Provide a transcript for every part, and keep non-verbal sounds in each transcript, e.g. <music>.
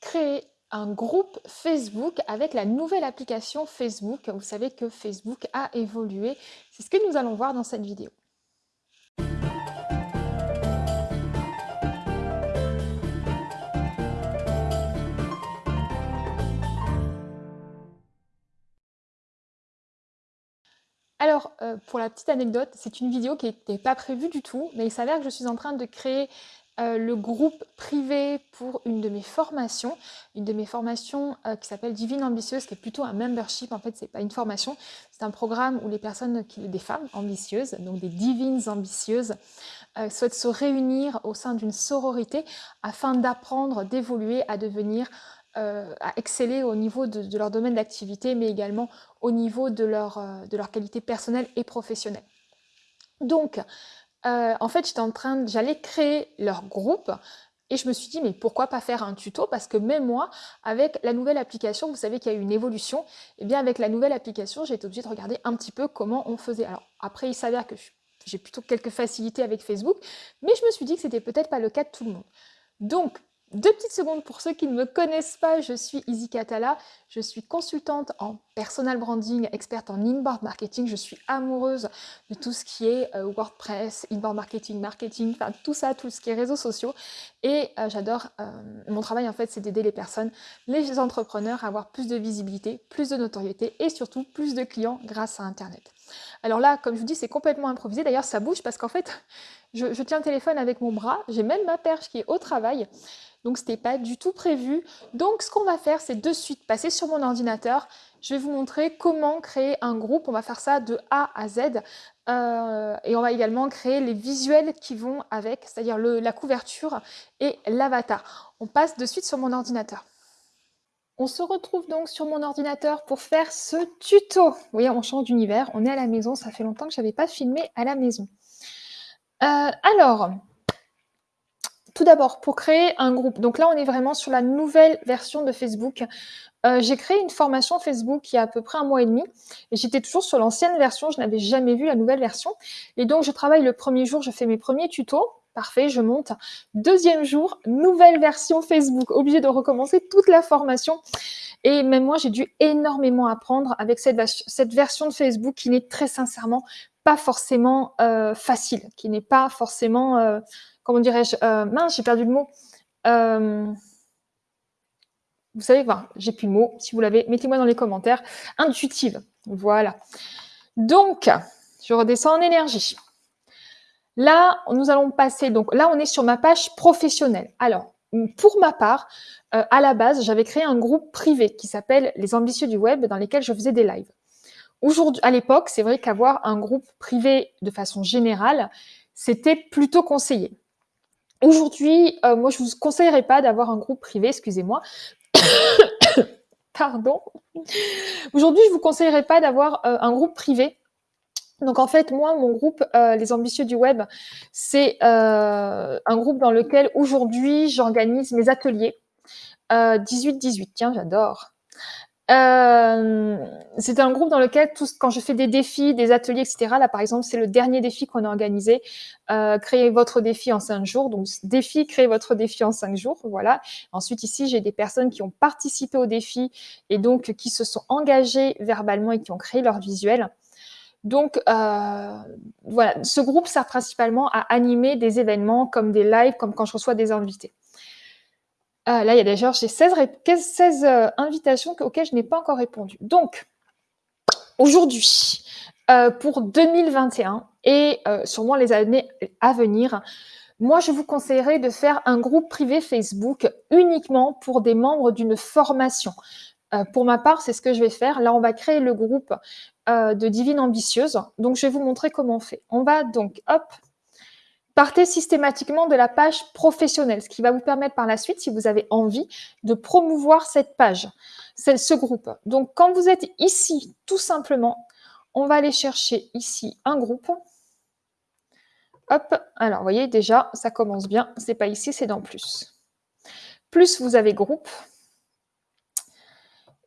créer un groupe Facebook avec la nouvelle application Facebook. Vous savez que Facebook a évolué. C'est ce que nous allons voir dans cette vidéo. Alors, euh, pour la petite anecdote, c'est une vidéo qui n'était pas prévue du tout, mais il s'avère que je suis en train de créer euh, le groupe privé pour une de mes formations, une de mes formations euh, qui s'appelle Divine Ambitieuse, qui est plutôt un membership, en fait c'est pas une formation, c'est un programme où les personnes, qui, des femmes ambitieuses, donc des divines ambitieuses, euh, souhaitent se réunir au sein d'une sororité afin d'apprendre, d'évoluer, à devenir à exceller au niveau de, leur domaine d'activité, mais également au niveau de leur, de leur qualité personnelle et professionnelle. Donc, euh, en fait, j'étais en train, j'allais créer leur groupe et je me suis dit, mais pourquoi pas faire un tuto? Parce que même moi, avec la nouvelle application, vous savez qu'il y a eu une évolution, et eh bien avec la nouvelle application, j'ai été obligée de regarder un petit peu comment on faisait. Alors après, il s'avère que j'ai plutôt quelques facilités avec Facebook, mais je me suis dit que c'était peut-être pas le cas de tout le monde. Donc, deux petites secondes pour ceux qui ne me connaissent pas, je suis Izzy Katala, je suis consultante en personal branding, experte en inbound marketing, je suis amoureuse de tout ce qui est euh, WordPress, inbound marketing, marketing, tout ça, tout ce qui est réseaux sociaux et euh, j'adore, euh, mon travail en fait c'est d'aider les personnes, les entrepreneurs à avoir plus de visibilité, plus de notoriété et surtout plus de clients grâce à Internet. Alors là, comme je vous dis, c'est complètement improvisé. D'ailleurs, ça bouge parce qu'en fait, je, tiens le téléphone avec mon bras. J'ai même ma perche qui est au travail donc ce n'était pas du tout prévu. Donc ce qu'on va faire, c'est de suite passer sur mon ordinateur. Je vais vous montrer comment créer un groupe. On va faire ça de A à Z. Euh, et on va également créer les visuels qui vont avec, c'est-à-dire la couverture et l'avatar. On passe de suite sur mon ordinateur. On se retrouve donc sur mon ordinateur pour faire ce tuto. Vous voyez, on change d'univers, on est à la maison, ça fait longtemps que je n'avais pas filmé à la maison. Euh, alors, tout d'abord, pour créer un groupe, donc là on est vraiment sur la nouvelle version de Facebook. Euh, j'ai créé une formation Facebook il y a à peu près un mois et demi et j'étais toujours sur l'ancienne version, je n'avais jamais vu la nouvelle version. Et donc je travaille le premier jour, je fais mes premiers tutos, parfait, je monte. Deuxième jour, nouvelle version Facebook, obligé de recommencer toute la formation. Et même moi, j'ai dû énormément apprendre avec cette, cette version de Facebook qui n'est très sincèrement pas forcément euh, facile, qui n'est pas forcément... Euh, comment dirais-je, euh, mince, j'ai perdu le mot. Euh, vous savez, j'ai plus le mot. Si vous l'avez, mettez-moi dans les commentaires. Intuitive. Voilà. Donc, je redescends en énergie. Là, nous allons passer, donc là, on est sur ma page professionnelle. Alors, pour ma part, euh, à la base, j'avais créé un groupe privé qui s'appelle Les Ambitieux du Web, dans lesquels je faisais des lives. Aujourd'hui, à l'époque, c'est vrai qu'avoir un groupe privé de façon générale, c'était plutôt conseillé. Aujourd'hui, euh, moi, je ne vous conseillerais pas d'avoir un groupe privé, excusez-moi. <coughs> Pardon. Aujourd'hui, je ne vous conseillerais pas d'avoir euh, un groupe privé. Donc en fait, moi, mon groupe, euh, Les Ambitieux du Web, c'est un groupe dans lequel aujourd'hui, j'organise mes ateliers. 18-18, tiens, j'adore. Euh, c'est un groupe dans lequel, quand je fais des défis, des ateliers, etc., là par exemple, c'est le dernier défi qu'on a organisé, euh, créer votre défi en cinq jours. Donc défi, créer votre défi en cinq jours, voilà. Ensuite ici, j'ai des personnes qui ont participé au défi et donc qui se sont engagées verbalement et qui ont créé leur visuel. Donc euh, voilà, ce groupe sert principalement à animer des événements comme des lives, comme quand je reçois des invités. Ah, là, il y a déjà, j'ai 16, 16 euh, invitations auxquelles je n'ai pas encore répondu. Donc, aujourd'hui, euh, pour 2021 et euh, sûrement les années à venir, moi, je vous conseillerais de faire un groupe privé Facebook uniquement pour des membres d'une formation. pour ma part, c'est ce que je vais faire. Là, on va créer le groupe de Divine Ambitieuse. Donc, je vais vous montrer comment on fait. On va donc, hop, Partez systématiquement de la page professionnelle, ce qui va vous permettre par la suite, si vous avez envie, de promouvoir cette page, ce groupe. Donc, quand vous êtes ici, tout simplement, on va aller chercher ici un groupe. Hop, alors, vous voyez, déjà, ça commence bien. C'est pas ici, c'est dans plus. Plus vous avez groupe.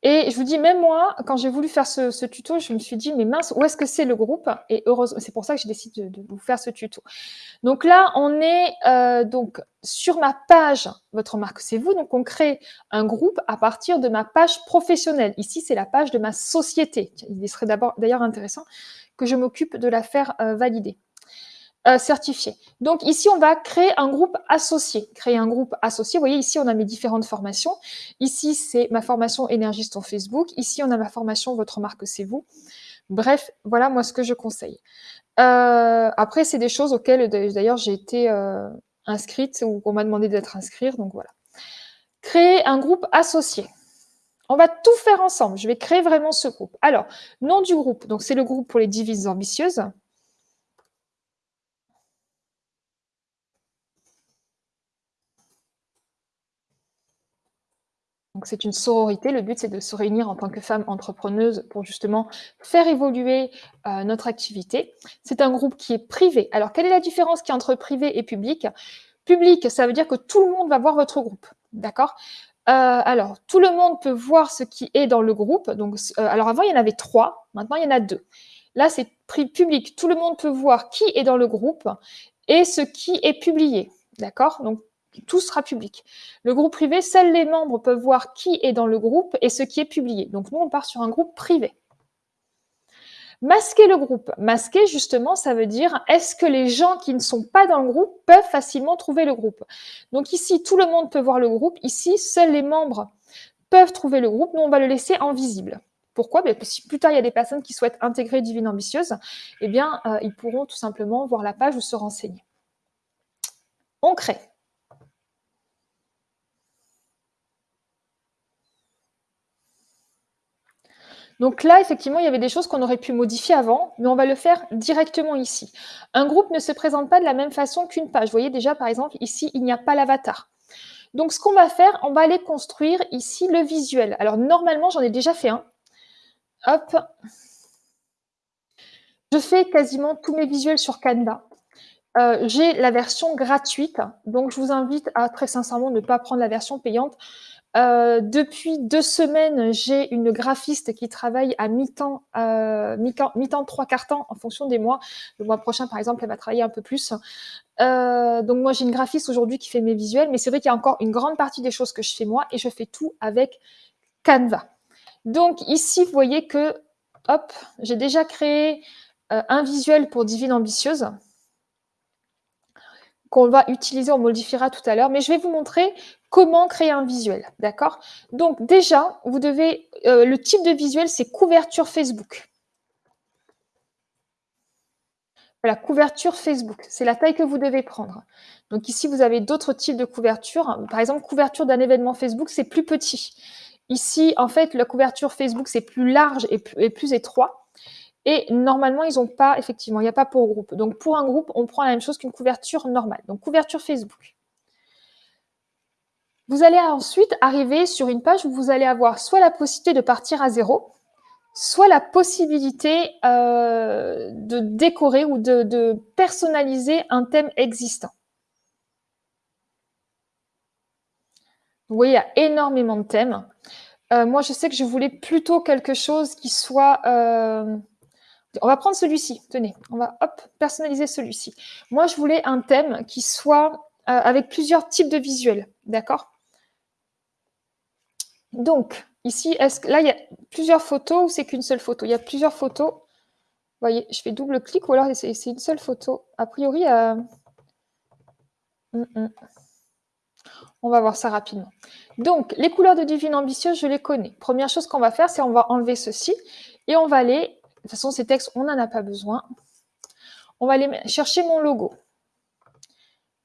Et je vous dis, même moi, quand j'ai voulu faire ce, tuto, je me suis dit, mais mince, où est-ce que c'est le groupe? Et heureusement, c'est pour ça que j'ai décidé de, vous faire ce tuto. Donc là, on est euh, donc sur ma page, votre marque, c'est vous. Donc on crée un groupe à partir de ma page professionnelle. Ici, c'est la page de ma société. Il serait d'ailleurs intéressant que je m'occupe de la faire euh, valider. Euh, certifié. Donc ici, on va créer un groupe associé. Créer un groupe associé. Vous voyez, ici, on a mes différentes formations. Ici, c'est ma formation énergiste en Facebook. Ici, on a ma formation Votre marque, c'est vous. Bref, voilà moi ce que je conseille. Euh, après, c'est des choses auxquelles d'ailleurs j'ai été euh, inscrite ou qu'on m'a demandé d'être inscrite. Donc voilà. Créer un groupe associé. On va tout faire ensemble. Je vais créer vraiment ce groupe. Alors, nom du groupe. Donc, c'est le groupe pour les divises ambitieuses. Donc c'est une sororité, le but c'est de se réunir en tant que femmes entrepreneuses pour justement faire évoluer euh, notre activité. C'est un groupe qui est privé. Alors quelle est la différence qui entre privé et public? Public, ça veut dire que tout le monde va voir votre groupe, d'accord? Euh, alors, tout le monde peut voir ce qui est dans le groupe. Donc, euh, alors avant, il y en avait trois. Maintenant, il y en a deux. Là, c'est public. Tout le monde peut voir qui est dans le groupe et ce qui est publié. D'accord? Donc, tout sera public. Le groupe privé, seuls les membres peuvent voir qui est dans le groupe et ce qui est publié. Donc nous, on part sur un groupe privé. Masquer le groupe. Masquer, justement, ça veut dire est-ce que les gens qui ne sont pas dans le groupe peuvent facilement trouver le groupe? Donc ici, tout le monde peut voir le groupe. Ici, seuls les membres peuvent trouver le groupe. Nous, on va le laisser invisible. Pourquoi? Parce que si plus tard, il y a des personnes qui souhaitent intégrer Divine Ambitieuse, eh bien, euh, ils pourront tout simplement voir la page ou se renseigner. On crée. Donc là, effectivement, il y avait des choses qu'on aurait pu modifier avant, mais on va le faire directement ici. Un groupe ne se présente pas de la même façon qu'une page. Vous voyez déjà, par exemple, ici, il n'y a pas l'avatar. Donc, ce qu'on va faire, on va aller construire ici le visuel. Alors, normalement, j'en ai déjà fait un. Hop. Je fais quasiment tous mes visuels sur Canva. Euh, j'ai la version gratuite, donc je vous invite à très sincèrement ne pas prendre la version payante. Euh, depuis deux semaines, j'ai une graphiste qui travaille à mi-temps, euh, mi-temps, trois quarts temps en fonction des mois. Le mois prochain, par exemple, elle va travailler un peu plus. Euh, donc moi, j'ai une graphiste aujourd'hui qui fait mes visuels, mais c'est vrai qu'il y a encore une grande partie des choses que je fais moi et je fais tout avec Canva. Donc ici, vous voyez que, hop, j'ai déjà créé un visuel pour Divine Ambitieuse qu'on va utiliser, on modifiera tout à l'heure, mais je vais vous montrer comment créer un visuel, d'accord? Donc déjà, vous devez, euh, le type de visuel, c'est couverture Facebook. Voilà, couverture Facebook, c'est la taille que vous devez prendre. Donc ici, vous avez d'autres types de couverture. Par exemple, couverture d'un événement Facebook, c'est plus petit. Ici, en fait, la couverture Facebook, c'est plus large et plus, étroit. Et normalement, ils n'ont pas, effectivement, il n'y a pas pour groupe. Donc pour un groupe, on prend la même chose qu'une couverture normale. Donc couverture Facebook. Vous allez ensuite arriver sur une page où vous allez avoir soit la possibilité de partir à zéro, soit la possibilité euh, de décorer ou de, personnaliser un thème existant. Vous voyez, il y a énormément de thèmes. Euh, moi, je sais que je voulais plutôt quelque chose qui soit... Euh, on va prendre celui-ci, tenez, on va hop, personnaliser celui-ci. Moi, je voulais un thème qui soit avec plusieurs types de visuels, d'accord? Donc, ici, est-ce que là, il y a plusieurs photos ou c'est qu'une seule photo? Il y a plusieurs photos. Vous voyez, je fais double clic ou alors c'est une seule photo. A priori, euh, hum, hum. on va voir ça rapidement. Donc, les couleurs de Divine Ambitieuse, je les connais. Première chose qu'on va faire, c'est on va enlever ceci et on va aller, toute façon, ces textes, on n'en a pas besoin. On va aller chercher mon logo.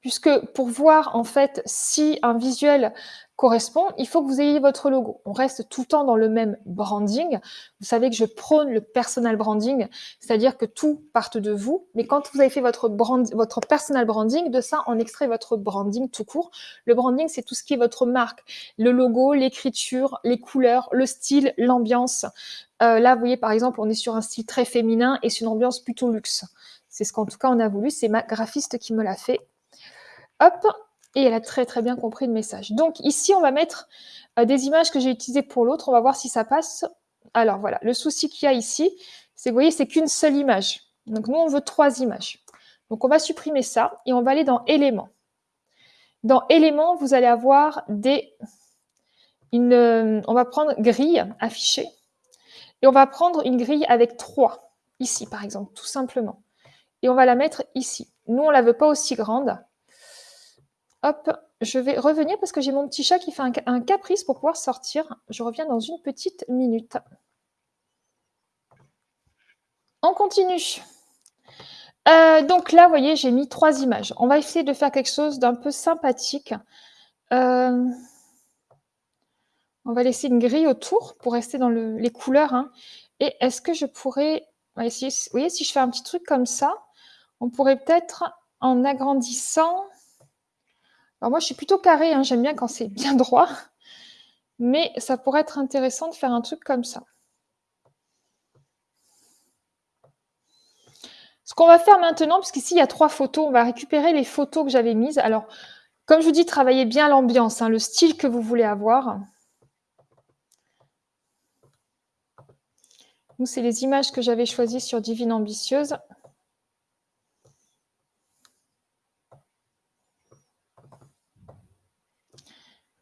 Puisque pour voir en fait si un visuel correspond, il faut que vous ayez votre logo. On reste tout le temps dans le même branding. Vous savez que je prône le personal branding, c'est-à-dire que tout parte de vous. Mais quand vous avez fait votre, personal branding, de ça, on extrait votre branding tout court. Le branding, c'est tout ce qui est votre marque. Le logo, l'écriture, les couleurs, le style, l'ambiance. Euh, là, vous voyez, par exemple, on est sur un style très féminin et sur une ambiance plutôt luxe. C'est ce qu'en tout cas on a voulu. C'est ma graphiste qui me l'a fait. Hop, Et elle a très très bien compris le message. Donc ici, on va mettre euh, des images que j'ai utilisées pour l'autre. On va voir si ça passe. Alors voilà, le souci qu'il y a ici, c'est que vous voyez, c'est qu'une seule image. Donc nous, on veut trois images. Donc on va supprimer ça et on va aller dans éléments. Dans éléments, vous allez avoir des... Euh, on va prendre grille affichée et on va prendre une grille avec trois, ici par exemple, tout simplement. Et on va la mettre ici. Nous, on ne la veut pas aussi grande. Hop, je vais revenir parce que j'ai mon petit chat qui fait un, caprice pour pouvoir sortir. Je reviens dans une petite minute. On continue. Euh, donc là, vous voyez, j'ai mis trois images. On va essayer de faire quelque chose d'un peu sympathique. Euh, on va laisser une grille autour pour rester dans les couleurs. Hein. Et est-ce que je pourrais... Vous voyez, si je fais un petit truc comme ça, on pourrait peut-être, en agrandissant... Alors moi, je suis plutôt carré, hein, j'aime bien quand c'est bien <laughs> droit. Mais ça pourrait être intéressant de faire un truc comme ça. Ce qu'on va faire maintenant, puisqu'ici il y a trois photos, on va récupérer les photos que j'avais mises. Alors, comme je vous dis, travaillez bien l'ambiance, hein, le style que vous voulez avoir. Nous, c'est les images que j'avais choisies sur Divine Ambitieuse.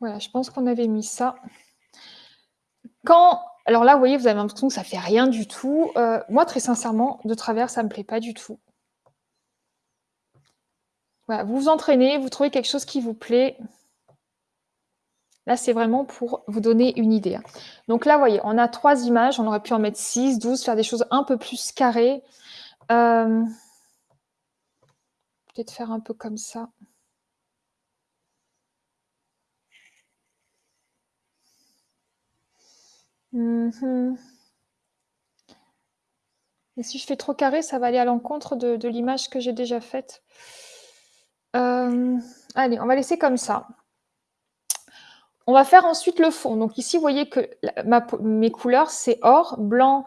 Voilà, je pense qu'on avait mis ça. Quand, alors là, vous voyez, vous avez l'impression que ça fait rien du tout. Euh, moi, très sincèrement, de travers, ça ne me plaît pas du tout. Voilà, vous vous entraînez, vous trouvez quelque chose qui vous plaît. Là, c'est vraiment pour vous donner une idée. Hein. Donc là, vous voyez, on a trois images. On aurait pu en mettre 6, 12, faire des choses un peu plus carrées. Euh, peut-être faire un peu comme ça. Mhm. Et si je fais trop carré, ça va aller à l'encontre de, l'image que j'ai déjà faite. Euh, allez, on va laisser comme ça. On va faire ensuite le fond. Donc ici, vous voyez que mes couleurs, c'est or, blanc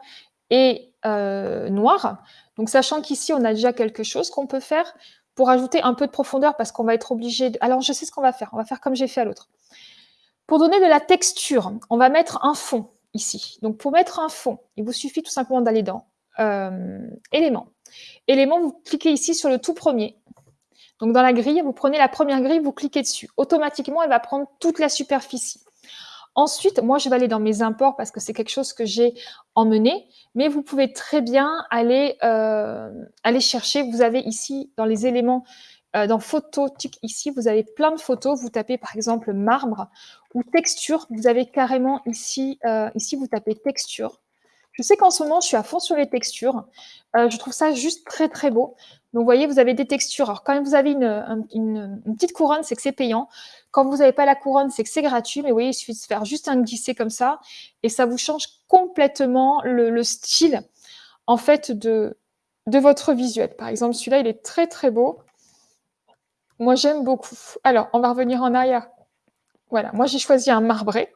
et euh, noir. Donc sachant qu'ici, on a déjà quelque chose qu'on peut faire pour ajouter un peu de profondeur parce qu'on va être obligé. Alors, je sais ce qu'on va faire. On va faire comme j'ai fait à l'autre. Pour donner de la texture, on va mettre un fond Donc, pour mettre un fond, il vous suffit tout simplement d'aller dans euh, Éléments. Éléments, vous cliquez ici sur le tout premier. Donc, dans la grille, vous prenez la première grille, vous cliquez dessus. Automatiquement, elle va prendre toute la superficie. Ensuite, moi, je vais aller dans mes imports parce que c'est quelque chose que j'ai emmené, mais vous pouvez très bien aller, euh, aller chercher. Vous avez ici, dans les éléments, euh, dans photo, ici, vous avez plein de photos. Vous tapez par exemple marbre ou texture. Vous avez carrément ici, euh, ici vous tapez texture. Je sais qu'en ce moment, je suis à fond sur les textures. Euh, je trouve ça juste très, très beau. Donc, vous voyez, vous avez des textures. Alors, quand vous avez une, petite couronne, c'est que c'est payant. Quand vous n'avez pas la couronne, c'est que c'est gratuit. Mais vous voyez, il suffit de faire juste un glisser comme ça. Et ça vous change complètement le, style, en fait, de, de votre visuel. Par exemple, celui-là, il est très, très beau. Moi, j'aime beaucoup. Alors, on va revenir en arrière. Voilà, moi, j'ai choisi un marbré.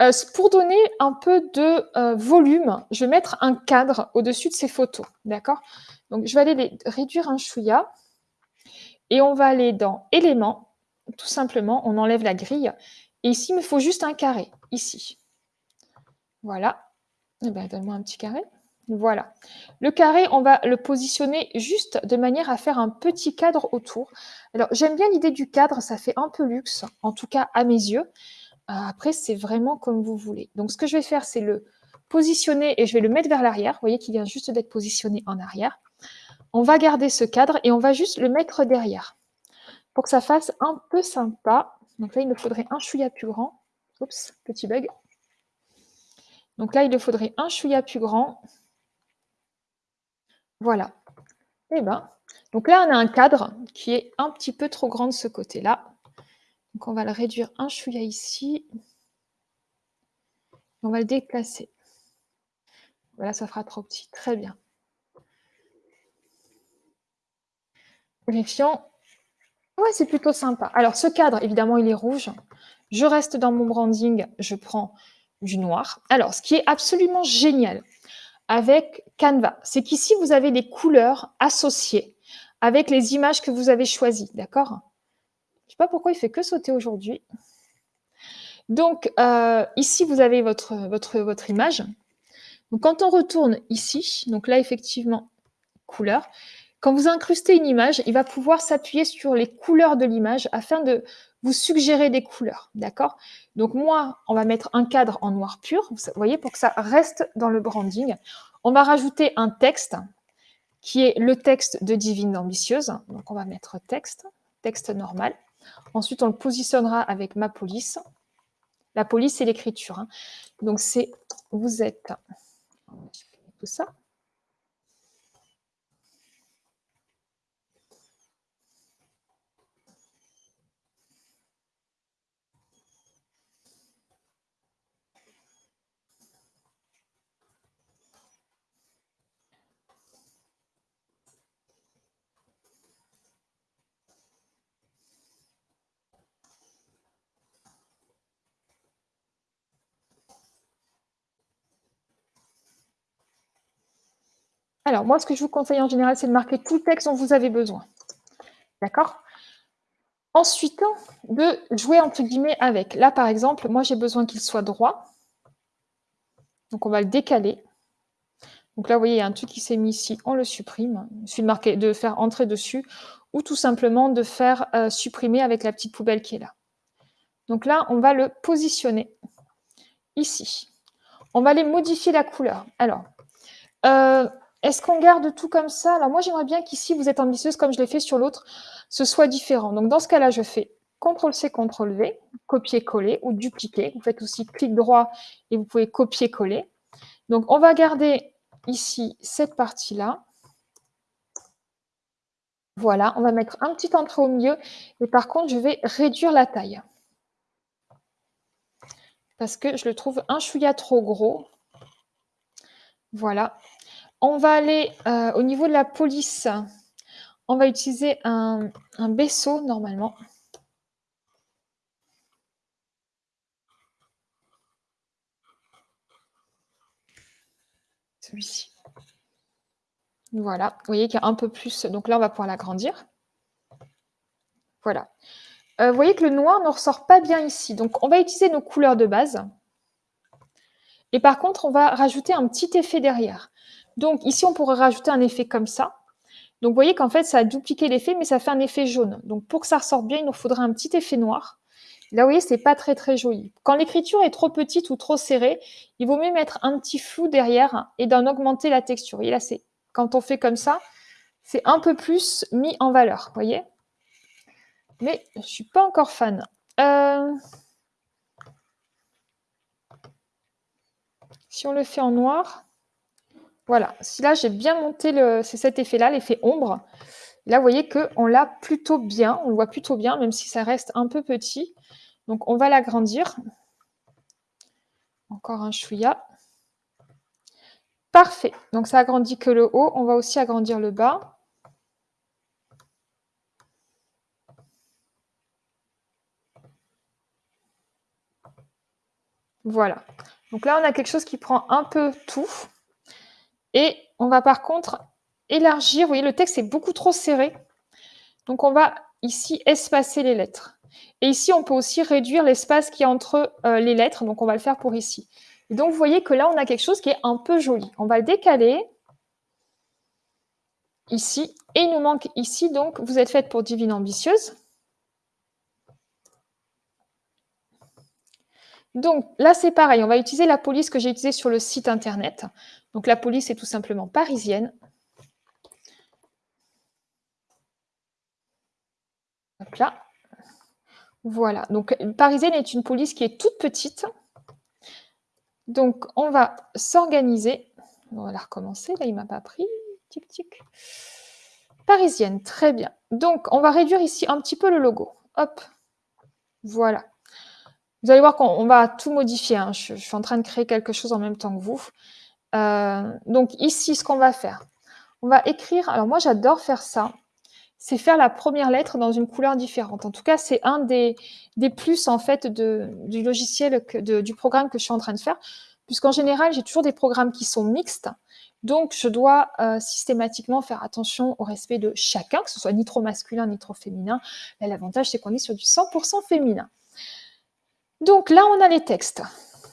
Euh, pour donner un peu de euh, volume, je vais mettre un cadre au-dessus de ces photos. D'accord? Donc, je vais aller les réduire un chouïa. Et on va aller dans éléments. Tout simplement, on enlève la grille. Et ici, il me faut juste un carré. Ici. Voilà. Eh bien, donne-moi un petit carré. Voilà. Le carré, on va le positionner juste de manière à faire un petit cadre autour. Alors, j'aime bien l'idée du cadre, ça fait un peu luxe, en tout cas à mes yeux. Euh, après, c'est vraiment comme vous voulez. Donc, ce que je vais faire, c'est le positionner et je vais le mettre vers l'arrière. Vous voyez qu'il vient juste d'être positionné en arrière. On va garder ce cadre et on va juste le mettre derrière pour que ça fasse un peu sympa. Donc là, il me faudrait un chouïa plus grand. Oups, petit bug. Donc là, il me faudrait un chouïa plus grand. Voilà. Eh ben, donc là, on a un cadre qui est un petit peu trop grand de ce côté-là. Donc on va le réduire un chouïa ici. On va le déplacer. Voilà, ça fera trop petit. Très bien. Vérifions. Ouais, c'est plutôt sympa. Alors, ce cadre, évidemment, il est rouge. Je reste dans mon branding, je prends du noir. Alors, ce qui est absolument génial, avec Canva. C'est qu'ici, vous avez les couleurs associées avec les images que vous avez choisies, d'accord? Je sais pas pourquoi il fait que sauter aujourd'hui. Donc, euh, ici, vous avez votre, image. Quand on retourne ici, donc là, effectivement, couleur, quand vous incrustez une image, il va pouvoir s'appuyer sur les couleurs de l'image afin de vous suggérer des couleurs, d'accord? Donc moi, on va mettre un cadre en noir pur, vous voyez, pour que ça reste dans le branding. On va rajouter un texte qui est le texte de Divine Ambitieuse. Donc on va mettre texte, texte normal. Ensuite, on le positionnera avec ma police. La police, c'est l'écriture. Hein. Donc c'est vous êtes tout ça. Alors, moi, ce que je vous conseille en général, c'est de marquer tout le texte dont vous avez besoin. D'accord? Ensuite, de jouer entre guillemets avec. Là, par exemple, moi, j'ai besoin qu'il soit droit. Donc, on va le décaler. Donc là, vous voyez, il y a un truc qui s'est mis ici, on le supprime. Il suffit de, marquer, de faire entrer dessus ou tout simplement de faire euh, supprimer avec la petite poubelle qui est là. Donc là, on va le positionner ici. On va aller modifier la couleur. Alors, euh, est-ce qu'on garde tout comme ça? Alors moi, j'aimerais bien qu'ici, vous êtes ambitieuse comme je l'ai fait sur l'autre, ce soit différent. Donc dans ce cas-là, je fais CTRL-C, CTRL-V, copier-coller ou dupliquer. Vous faites aussi clic droit et vous pouvez copier-coller. Donc on va garder ici cette partie-là. Voilà, on va mettre un petit entrée au milieu. Et par contre, je vais réduire la taille. Parce que je le trouve un chouïa trop gros. Voilà, on va aller euh, au niveau de la police. On va utiliser un, un normalement. Celui-ci. Voilà, vous voyez qu'il y a un peu plus. Donc là, on va pouvoir l'agrandir. Voilà. Euh, vous voyez que le noir ne ressort pas bien ici. Donc, on va utiliser nos couleurs de base. Et par contre, on va rajouter un petit effet derrière. Donc ici, on pourrait rajouter un effet comme ça. Donc vous voyez qu'en fait, ça a dupliqué l'effet, mais ça fait un effet jaune. Donc pour que ça ressorte bien, il nous faudrait un petit effet noir. Là, vous voyez, c'est pas très très joli. Quand l'écriture est trop petite ou trop serrée, il vaut mieux mettre un petit flou derrière et d'en augmenter la texture. Et là, c'est quand on fait comme ça, c'est un peu plus mis en valeur, vous voyez Mais je suis pas encore fan. Euh, si on le fait en noir, voilà, si là j'ai bien monté le, cet effet-là, l'effet ombre. Là, vous voyez qu'on l'a plutôt bien, on le voit plutôt bien, même si ça reste un peu petit. Donc, on va l'agrandir. Encore un chouïa. Parfait. Donc, ça agrandit que le haut. On va aussi agrandir le bas. Voilà. Donc là, on a quelque chose qui prend un peu tout. Et on va par contre élargir. Vous voyez, le texte est beaucoup trop serré. Donc, on va ici espacer les lettres. Et ici, on peut aussi réduire l'espace qui est entre euh, les lettres. Donc, on va le faire pour ici. Donc, vous voyez que là, on a quelque chose qui est un peu joli. On va le décaler ici. Et il nous manque ici, donc, vous êtes faite pour Divine Ambitieuse. Donc là, c'est pareil, on va utiliser la police que j'ai utilisée sur le site internet. Donc la police est tout simplement parisienne. Hop là. Voilà, donc parisienne est une police qui est toute petite. Donc on va s'organiser. On va la recommencer, là il ne m'a pas pris. Tic tic. Parisienne, très bien. Donc on va réduire ici un petit peu le logo. Hop, voilà. Vous allez voir qu'on va tout modifier. Hein. Je, suis en train de créer quelque chose en même temps que vous. Euh, donc ici, ce qu'on va faire, on va écrire. Alors moi, j'adore faire ça. C'est faire la première lettre dans une couleur différente. En tout cas, c'est un des, des, plus en fait du logiciel, du programme que je suis en train de faire. Puisqu'en général, j'ai toujours des programmes qui sont mixtes. Donc, je dois euh, systématiquement faire attention au respect de chacun, que ce soit ni trop masculin ni trop féminin. L'avantage, c'est qu'on est sur du 100% féminin. Donc là, on a les textes.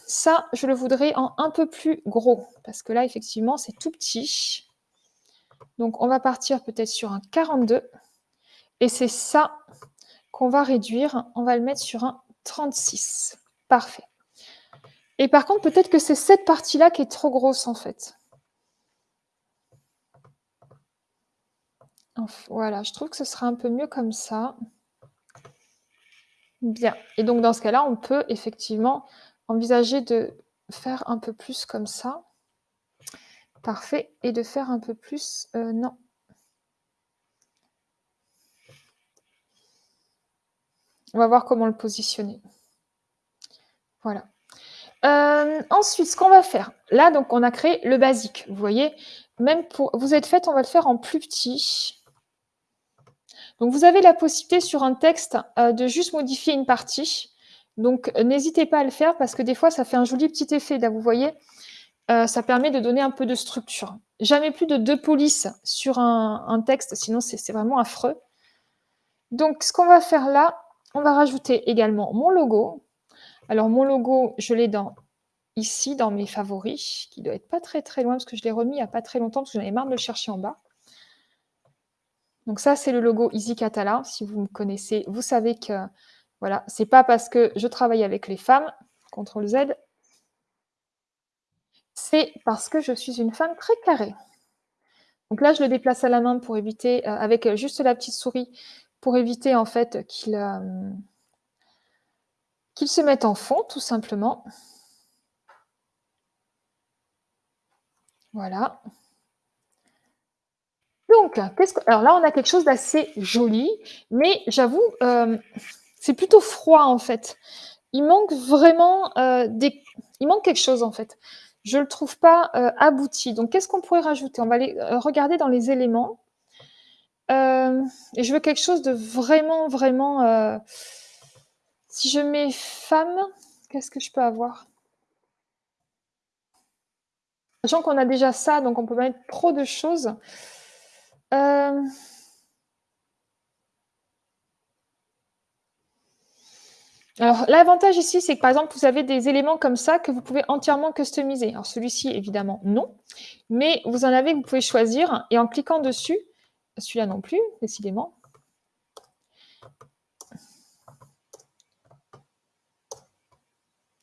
Ça, je le voudrais en un peu plus gros, parce que là, effectivement, c'est tout petit. Donc, on va partir peut-être sur un 42. Et c'est ça qu'on va réduire. On va le mettre sur un 36. Parfait. Et par contre, peut-être que c'est cette partie-là qui est trop grosse, en fait. Voilà, je trouve que ce sera un peu mieux comme ça. Bien. Et donc, dans ce cas-là, on peut effectivement envisager de faire un peu plus comme ça. Parfait. Et de faire un peu plus... Euh, non. On va voir comment le positionner. Voilà. Euh, ensuite, ce qu'on va faire, là, donc, on a créé le basique. Vous voyez, même pour vous êtes fait, on va le faire en plus petit. Donc, vous avez la possibilité sur un texte euh, de juste modifier une partie. Donc, n'hésitez pas à le faire parce que des fois, ça fait un joli petit effet. Là, vous voyez, euh, ça permet de donner un peu de structure. Jamais plus de deux polices sur un, texte, sinon c'est vraiment affreux. Donc, ce qu'on va faire là, on va rajouter également mon logo. Alors, mon logo, je l'ai dans ici, dans mes favoris, qui doit être pas très très loin, parce que je l'ai remis il n'y a pas très longtemps, parce que j'en avais marre de le chercher en bas. Donc ça, c'est le logo Easy Catala. Si vous me connaissez, vous savez que voilà, c'est pas parce que je travaille avec les femmes, CTRL Z, c'est parce que je suis une femme très carrée. Donc là, je le déplace à la main pour éviter, euh, avec juste la petite souris, pour éviter en fait qu'il euh, qu'il se mette en fond, tout simplement. Voilà. Donc, alors là, on a quelque chose d'assez joli, mais j'avoue, euh, c'est plutôt froid en fait. Il manque vraiment des... Il manque quelque chose en fait je ne le trouve pas euh, abouti. Donc, qu'est-ce qu'on pourrait rajouter? On va aller euh, regarder dans les éléments. Euh, et je veux quelque chose de vraiment, vraiment... si je mets femme, qu'est-ce que je peux avoir? Sachant qu'on a déjà ça, donc on peut mettre trop de choses. Alors, l'avantage ici, c'est que par exemple, vous avez des éléments comme ça que vous pouvez entièrement customiser. Alors, celui-ci, évidemment, non. Mais vous en avez que vous pouvez choisir. Et en cliquant dessus, celui-là non plus, décidément.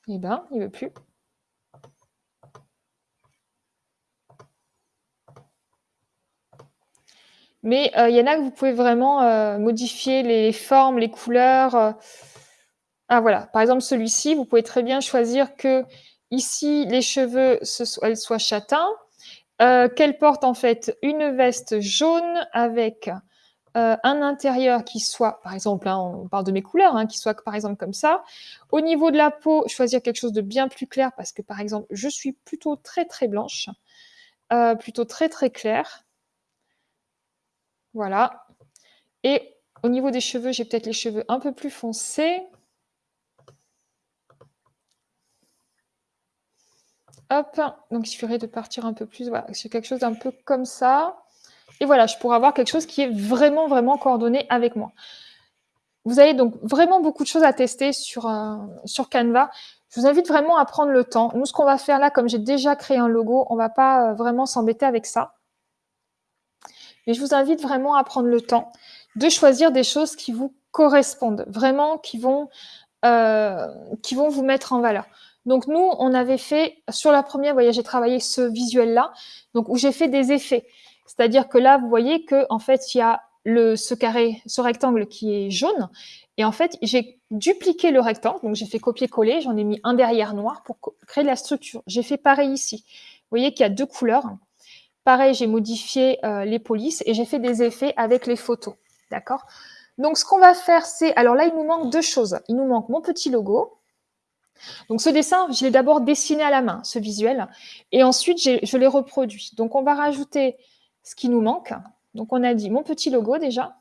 Eh bien, il ne veut plus. Mais euh, il y en a que vous pouvez vraiment euh, modifier les formes, les couleurs. Euh, ah voilà, par exemple celui-ci, vous pouvez très bien choisir que ici, les cheveux, elles soient châtains, qu'elle porte en fait une veste jaune avec un intérieur qui soit, par exemple, hein, on parle de mes couleurs, hein, qui soit par exemple comme ça. Au niveau de la peau, choisir quelque chose de bien plus clair parce que par exemple, je suis plutôt très très blanche, plutôt très très claire. Voilà. Et au niveau des cheveux, j'ai peut-être les cheveux un peu plus foncés. Hop, donc il suffirait de partir un peu plus, voilà, sur quelque chose d'un peu comme ça. Et voilà, je pourrais avoir quelque chose qui est vraiment, vraiment coordonné avec moi. Vous avez donc vraiment beaucoup de choses à tester sur, euh, Canva. Je vous invite vraiment à prendre le temps. Nous, ce qu'on va faire là, comme j'ai déjà créé un logo, on ne va pas euh, vraiment s'embêter avec ça. Mais je vous invite vraiment à prendre le temps de choisir des choses qui vous correspondent, vraiment qui vont, euh, qui vont vous mettre en valeur. Donc nous, on avait fait, sur la première, voyez, j'ai travaillé ce visuel-là, donc où j'ai fait des effets. C'est-à-dire que là, vous voyez que en fait, il y a le, ce carré, ce rectangle qui est jaune, et en fait, j'ai dupliqué le rectangle, donc j'ai fait copier-coller, j'en ai mis un derrière noir pour créer la structure. J'ai fait pareil ici. Vous voyez qu'il y a deux couleurs. Pareil, j'ai modifié euh, les polices et j'ai fait des effets avec les photos. D'accord? Donc, ce qu'on va faire, c'est... Alors là, il nous manque deux choses. Il nous manque mon petit logo, donc ce dessin, je l'ai d'abord dessiné à la main, ce visuel, et ensuite je l'ai reproduit. Donc on va rajouter ce qui nous manque. Donc on a dit mon petit logo déjà.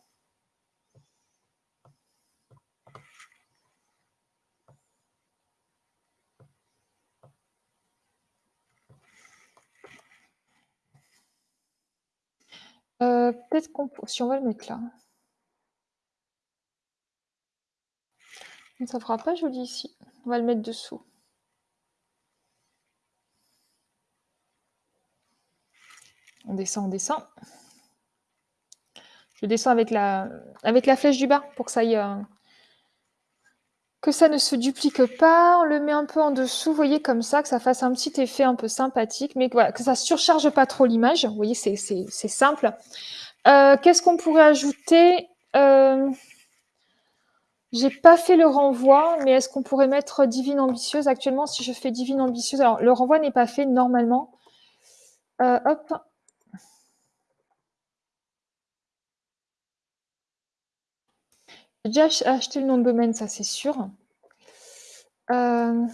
Heu, peut-être qu'on si on va le mettre là. Ça fera pas joli ici. On va le mettre dessous. On descend, on descend. Je descends avec la avec la flèche du bas pour que ça aille, heu que ça ne se duplique pas. On le met un peu en dessous, vous voyez, comme ça, que ça fasse un petit effet un peu sympathique, mais que voilà, que ça surcharge pas trop l'image. Vous voyez, c'est simple. Heu, qu'est-ce qu'on pourrait ajouter? Heu j'ai pas fait le renvoi, mais est-ce qu'on pourrait mettre divine ambitieuse? Actuellement, si je fais divine ambitieuse alors le renvoi n'est pas fait normalement. Heu, hop. J'ai déjà ach acheté le nom de domaine, ça c'est sûr. Hem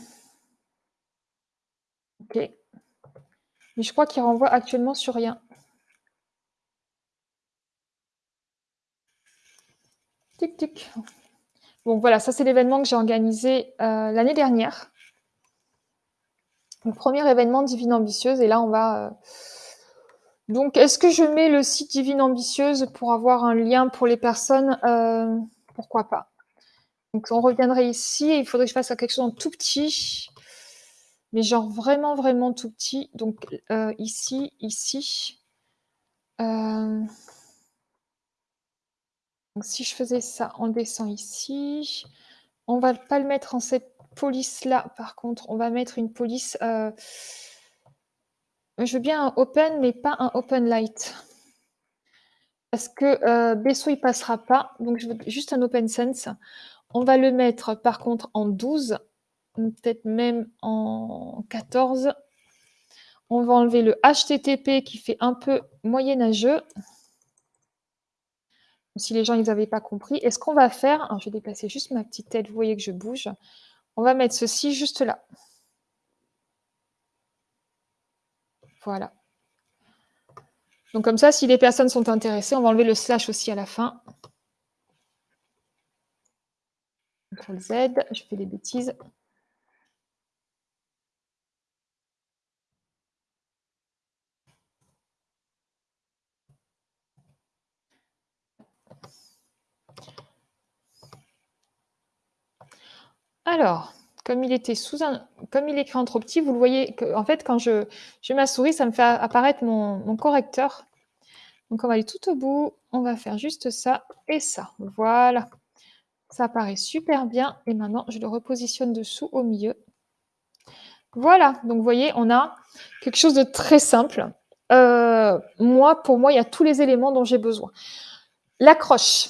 OK. Mais je crois qu'il renvoie actuellement sur rien. Tic tic. Bon voilà, ça c'est l'événement que j'ai organisé, heu, l'année dernière. Donc 1er événement Divine Ambitieuse et là on va, heu donc est-ce que je mets le site Divine Ambitieuse pour avoir un lien pour les personnes? Pourquoi pas. Donc on reviendrait ici et il faudrait que je fasse quelque chose en tout petit. Mais genre vraiment, vraiment tout petit. Donc heu, ici, ici. Heu donc si je faisais ça, on descend ici. On va pas le mettre en cette police-là, par contre, on va mettre une police, heu je veux bien un open, mais pas un open light. Parce que, heu, Besso il passera pas, donc je juste un open sense. On va le mettre par contre en 12, ou peut-être même en 14. On va enlever le HTTP qui fait un peu moyenâgeux. Si les gens ils avaient pas compris et ce qu'on va faire je vais déplacer juste ma petite tête, vous voyez que je bouge. On va mettre ceci juste là. Voilà. Donc comme ça, si les personnes sont intéressées, on va enlever le slash aussi à la fin. CTRL Z, je fais des bêtises. Alors, comme il était sous un comme il est écrit en trop petit, vous le voyez qu'en fait quand je je mets ma souris, ça me fait apparaître mon correcteur. Donc on va aller tout au bout, on va faire juste ça et ça. Voilà. Ça apparaît super bien et maintenant je le repositionne dessous au milieu. Voilà, donc vous voyez, on a quelque chose de très simple. Heu, moi, pour moi, il y a tous les éléments dont j'ai besoin. L'accroche.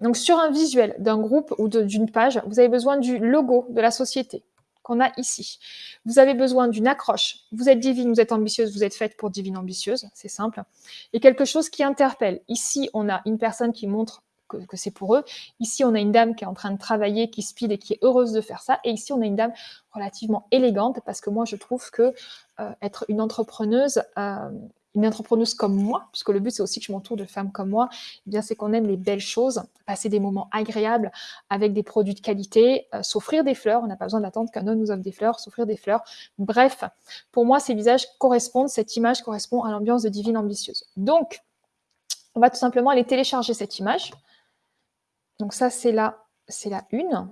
Donc sur un visuel d'un groupe ou d'une page, vous avez besoin du logo de la société qu'on a ici. Vous avez besoin d'une accroche. Vous êtes divine, vous êtes ambitieuse, vous êtes faite pour divine ambitieuse, c'est simple. Et quelque chose qui interpelle. Ici, on a une personne qui montre que c'est pour eux. Ici, on a une dame qui est en train de travailler, qui speed et qui est heureuse de faire ça et ici, on a une dame relativement élégante parce que moi, je trouve que, heu, être une entrepreneuse, hem, une entrepreneuse comme moi, puisque le but, c'est aussi que je m'entoure de femmes comme moi, eh bien, c'est qu'on aime les belles choses, passer des moments agréables avec des produits de qualité, heu, s'offrir des fleurs, on n'a pas besoin d'attendre qu'un homme nous offre des fleurs, s'offrir des fleurs. Bref, pour moi, ces visages correspondent, cette image correspond à l'ambiance de divine ambitieuse. Donc, on va tout simplement aller télécharger cette image. Donc ça, c'est la c'est la une.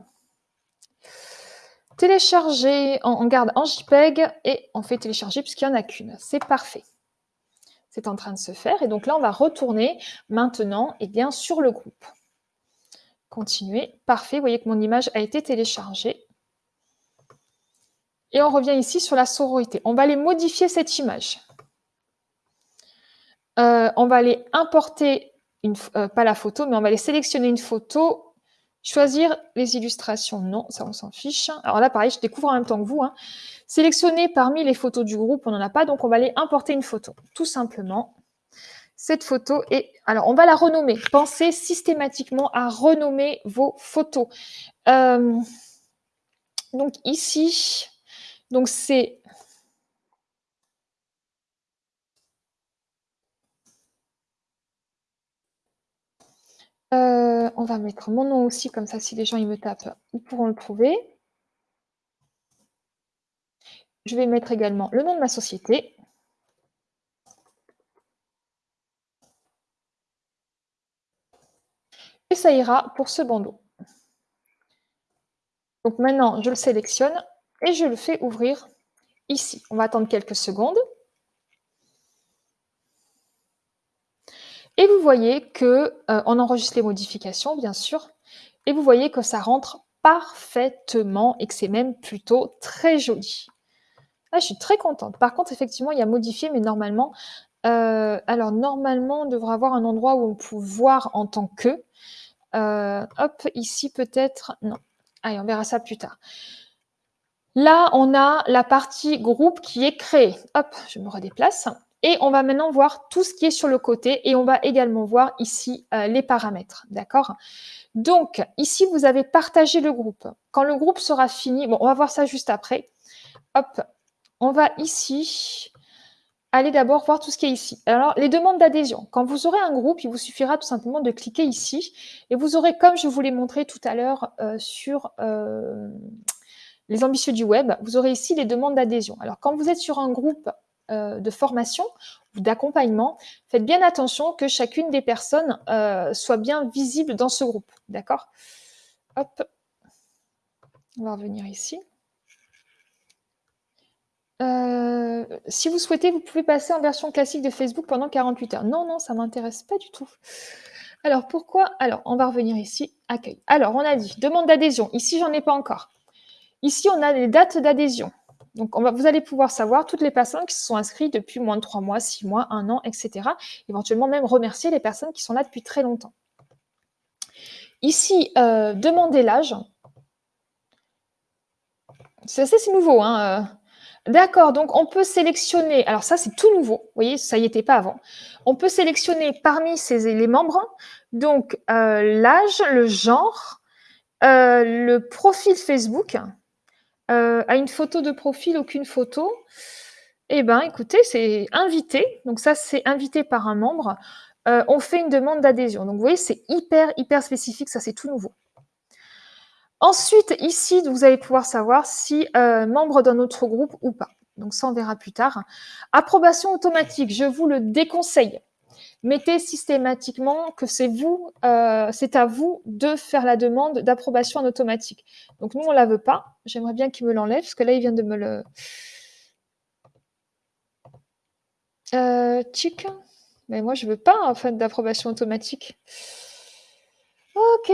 Télécharger, on on garde en JPEG et on fait télécharger puisqu'il y en a qu'une. C'est parfait. C'est en train de se faire et donc là, on va retourner maintenant, eh bien, sur le groupe. Continuer. Parfait, vous voyez que mon image a été téléchargée. Et on revient ici sur la sororité. On va aller modifier cette image. Heu, on va aller importer heu, pas la photo, mais on va aller sélectionner une photo, choisir les illustrations, non, ça on s'en fiche. Alors là, pareil, je découvre en même temps que vous, hein. Sélectionner parmi les photos du groupe, on n'en a pas, donc on va aller importer une photo, tout simplement. Cette photo et alors on va la renommer. Pensez systématiquement à renommer vos photos. Hem, donc ici, donc c'est Heu, on va mettre mon nom aussi, comme ça si les gens me tapent, ils pourront le trouver. Je vais mettre également le nom de ma société. ça ira pour ce bandeau. Donc maintenant, je le sélectionne et je le fais ouvrir ici. On va attendre quelques secondes. Et vous voyez que euh, on enregistre les modifications, bien sûr, et vous voyez que ça rentre parfaitement et que c'est même plutôt très joli. Ah, je suis très contente. Par contre, effectivement, il y a modifié, mais normalement, euh, alors normalement, on devrait avoir un endroit où on peut voir en tant que. Euh, hop, ici peut-être. Non. Allez, on verra ça plus tard. Là, on a la partie groupe qui est créée. Hop, je me redéplace. Et on va maintenant voir tout ce qui est sur le côté et on va également voir ici euh, les paramètres. D'accord? Donc, ici, vous avez partagé le groupe. Quand le groupe sera fini, bon, on va voir ça juste après. Hop, on va ici aller d'abord voir tout ce qui est ici. Alors, les demandes d'adhésion. Quand vous aurez un groupe, il vous suffira tout simplement de cliquer ici et vous aurez, comme je vous l'ai montré tout à l'heure euh, sur euh, les ambitieux du web, vous aurez ici les demandes d'adhésion. Alors, quand vous êtes sur un groupe euh, de formation ou d'accompagnement, faites bien attention que chacune des personnes euh, soit bien visible dans ce groupe. D'accord? Hop. On va revenir ici. Euh, si vous souhaitez, vous pouvez passer en version classique de Facebook pendant 48 heures. Non, non, ça ne m'intéresse pas du tout. Alors, pourquoi? Alors, on va revenir ici. Accueil. Alors, on a dit demande d'adhésion. Ici, j'en ai pas encore. Ici, on a les dates d'adhésion. Donc, vous allez pouvoir savoir toutes les personnes qui se sont inscrites depuis moins de trois mois, six mois, un an, etc. Éventuellement même remercier les personnes qui sont là depuis très longtemps. Ici, euh, demander l'âge. C'est assez nouveau. Hein, euh. D'accord, donc on peut sélectionner, alors ça c'est tout nouveau, vous voyez, ça y était pas avant. On peut sélectionner parmi ces, les membres, donc euh, l'âge, le genre, le profil Facebook, euh, à une photo de profil, aucune photo. Eh ben, écoutez, c'est invité. Donc ça, c'est invité par un membre. Euh, on fait une demande d'adhésion. Donc vous voyez, c'est hyper, hyper spécifique. Ça, c'est tout nouveau. Ensuite, ici, vous allez pouvoir savoir si euh, membre d'un autre groupe ou pas. Donc ça, on verra plus tard. Approbation automatique, je vous le déconseille mettez systématiquement que c'est vous, euh, c'est à vous de faire la demande d'approbation en automatique. Donc nous, on ne la veut pas. J'aimerais bien qu'il me l'enlève, parce que là, il vient de me le... Euh, Mais moi, je ne veux pas, en fait, d'approbation automatique. Ok.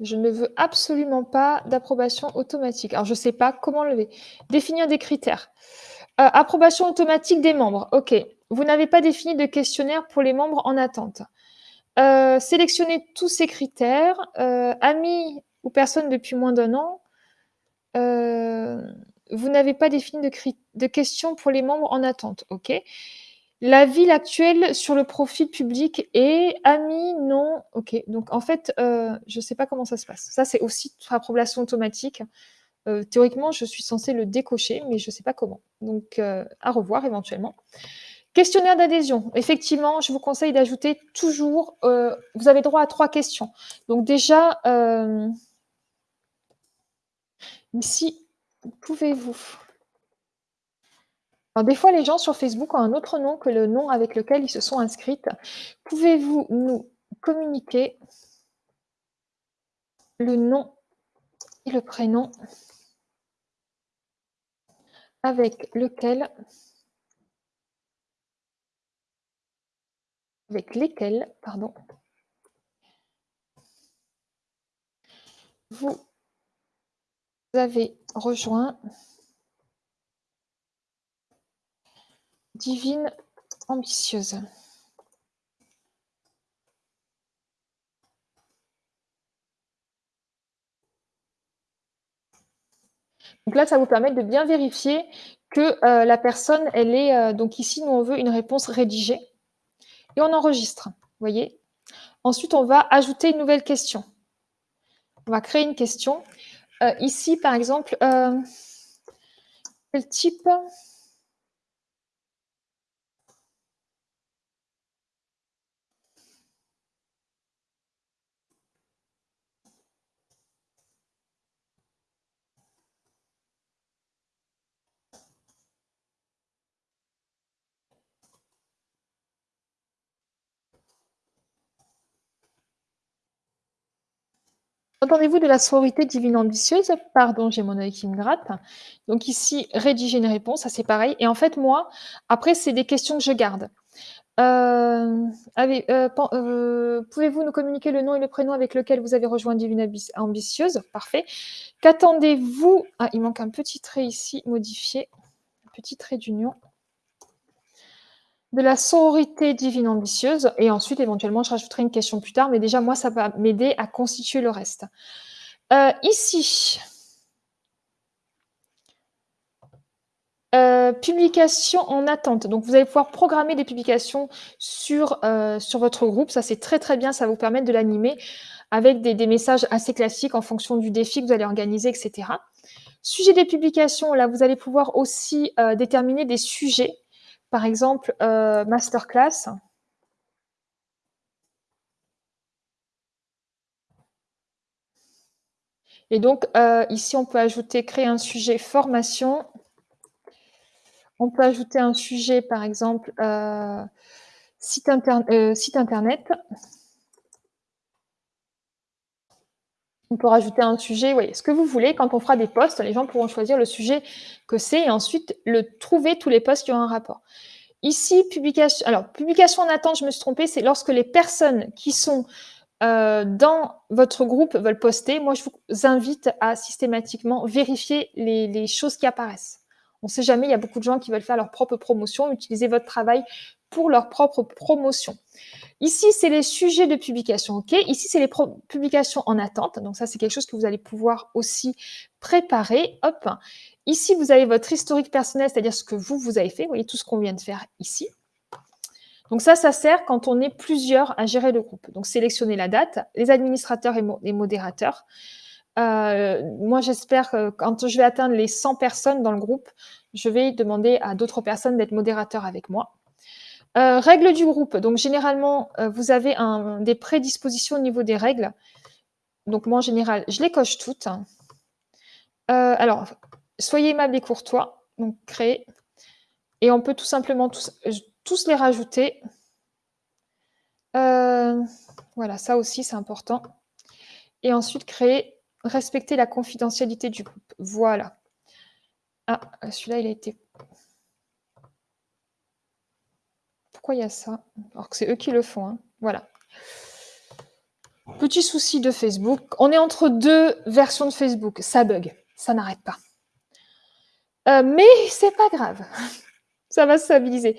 Je ne veux absolument pas d'approbation automatique. Alors, je ne sais pas comment lever. Définir des critères. Euh, approbation automatique des membres. OK. Vous n'avez pas défini de questionnaire pour les membres en attente. Euh, sélectionnez tous ces critères. Euh, amis ou personnes depuis moins d'un an. vous n'avez pas défini de, de questions pour les membres en attente. OK. La ville actuelle sur le profil public est amis, non. Ok, donc en fait, euh, je ne sais pas comment ça se passe. Ça, c'est aussi approbation automatique. Euh, théoriquement, je suis censée le décocher, mais je ne sais pas comment. Donc, euh, à revoir éventuellement. Questionnaire d'adhésion. Effectivement, je vous conseille d'ajouter toujours, vous avez droit à trois questions. Donc déjà, ici, pouvez-vous des fois, les gens sur Facebook ont un autre nom que le nom avec lequel ils se sont inscrits. Pouvez-vous nous communiquer le nom et le prénom avec lequel avec lesquels, pardon, vous avez rejoint divine ambitieuse. Donc là, ça vous permet de bien vérifier que euh, la personne, elle est... Euh, donc ici, nous, on veut une réponse rédigée. Et on enregistre, vous voyez Ensuite, on va ajouter une nouvelle question. On va créer une question. Euh, ici, par exemple, quel type Entendez-vous de la sororité divine ambitieuse? Pardon, j'ai mon œil qui me gratte. Donc ici, rédiger une réponse, ça c'est pareil et en fait moi, après c'est des questions que je garde. Heu, pen heu, pouvez-vous nous communiquer le nom et le prénom avec lequel vous avez rejoint Divine Ambitieuse? Parfait. Qu'attendez-vous? Ah, il manque un petit trait ici, modifier, petit trait d'union de la sororité divine ambitieuse et ensuite éventuellement je rajouterai une question plus tard, mais déjà moi ça va m'aider à constituer le reste. Heu, ici heu, publication en attente. Donc vous allez pouvoir programmer des publications sur, sur votre groupe. Ça, c'est très, très bien. Ça va vous permettre de l'animer avec des messages assez classiques en fonction du défi que vous allez organiser et cetera. Sujet des publications, là, vous allez pouvoir aussi, déterminer des sujets. Par exemple, heu, masterclass. Et donc, heu, ici, on peut ajouter créer un sujet formation. On peut ajouter un sujet, par exemple, heu, site internet. On peut rajouter un sujet, oui, ce que vous voulez. Quand on fera des posts, les gens pourront choisir le sujet que c'est et ensuite le trouver tous les posts qui ont un rapport. Ici, publication alors publication en attente, je me suis trompée, c'est lorsque les personnes qui sont, heu, dans votre groupe veulent poster. Moi, je vous invite à systématiquement vérifier les choses qui apparaissent. On sait jamais, il y a beaucoup de gens qui veulent faire leur propre promotion, utiliser votre travail pour leur propre promotion. Ici, c'est les sujets de publication. Ici, c'est les publications en attente, donc ça, c'est quelque chose que vous allez pouvoir aussi préparer, hop. Ici, vous avez votre historique personnel, c'est-à-dire ce que vous, vous avez fait. Vous voyez tout ce qu'on vient de faire ici. Donc ça, ça sert quand on est plusieurs à gérer le groupe. Donc sélectionner la date, les administrateurs et les modérateurs. Heu, moi, j'espère que quand je vais atteindre les 100 personnes dans le groupe, je vais demander à d'autres personnes d'être modérateurs avec moi. Heu, règles du groupe, donc généralement, heu, vous avez des prédispositions au niveau des règles. Donc moi, en général, je les coche toutes. Heu, alors, soyez aimable et courtois, donc créer et on peut tout simplement tous les rajouter. Voilà, ça aussi, c'est important et ensuite créer, respecter la confidentialité du groupe. Voilà. Ah, celui-là, il a été il y a ça? Alors que c'est eux qui le font, hein. Voilà. Petit souci de Facebook. On est entre 2 versions de Facebook. Ça bug, ça n'arrête pas. Heu, mais c'est pas grave, <laughs> ça va se stabiliser.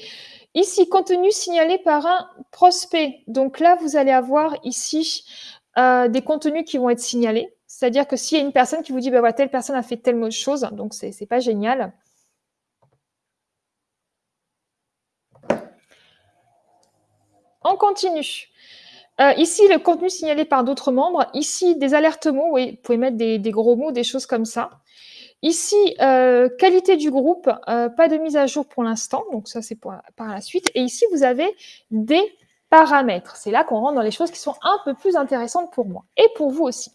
Ici, contenu signalé par un prospect. Donc là, vous allez avoir ici, heu, des contenus qui vont être signalés. C'est-à-dire que s'il y a une personne qui vous dit: «Bah, voilà, telle personne a fait telle chose», donc c'est pas génial. On continue. Heu, ici, le contenu signalé par d'autres membres. Ici, des alertes mots, oui, vous pouvez mettre des gros mots, des choses comme ça. Ici, heu, qualité du groupe, heu, pas de mise à jour pour l'instant, donc ça, c'est par la suite et ici, vous avez des paramètres. C'est là qu'on rentre dans les choses qui sont un peu plus intéressantes pour moi et pour vous aussi.